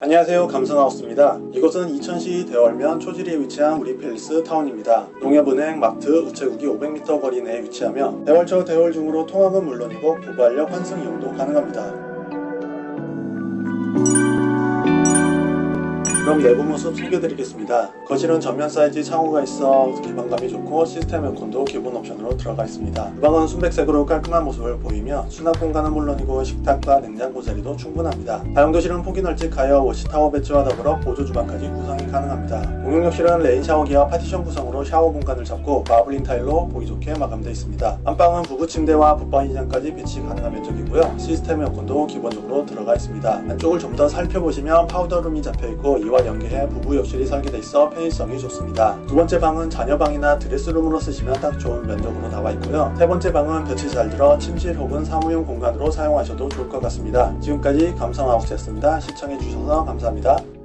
안녕하세요 감성하우스입니다. 이곳은 이천시 대월면 초지리에 위치한 우리 팰리스 타운입니다. 농협은행, 마트, 우체국이 500m 거리 내에 위치하며 대월초 대월 중으로 통학은 물론이고 부발역 환승 이용도 가능합니다. 그럼 내부 모습 소개드리겠습니다. 거실은 전면 사이즈 창호가 있어 개방감이 좋고 시스템 에어컨도 기본 옵션으로 들어가 있습니다. 주방은 순백색으로 깔끔한 모습을 보이며 수납 공간은 물론이고 식탁과 냉장고 자리도 충분합니다. 다용도실은 폭이 널찍하여 워시타워 배치와 더불어 보조 주방까지 구성이 가능합니다. 공용욕실은 rain 샤워기와 파티션 구성으로 샤워 공간을 잡고 마블링 타일로 보기 좋게 마감되어 있습니다. 안방은 부부 침대와 붙박이 장까지 배치 가능한 면적이고요. 시스템 에어컨도 기본적으로 들어가 있습니다. 안쪽을 좀 더 살펴보시면 파우더룸이 잡혀있고 이와 연계해 부부 욕실이 설계돼 있어 편의성이 좋습니다. 두 번째 방은 자녀방이나 드레스룸으로 쓰시면 딱 좋은 면적으로 나와 있고요. 세 번째 방은 볕이 잘 들어 침실 혹은 사무용 공간으로 사용하셔도 좋을 것 같습니다. 지금까지 감성하우스였습니다. 시청해주셔서 감사합니다.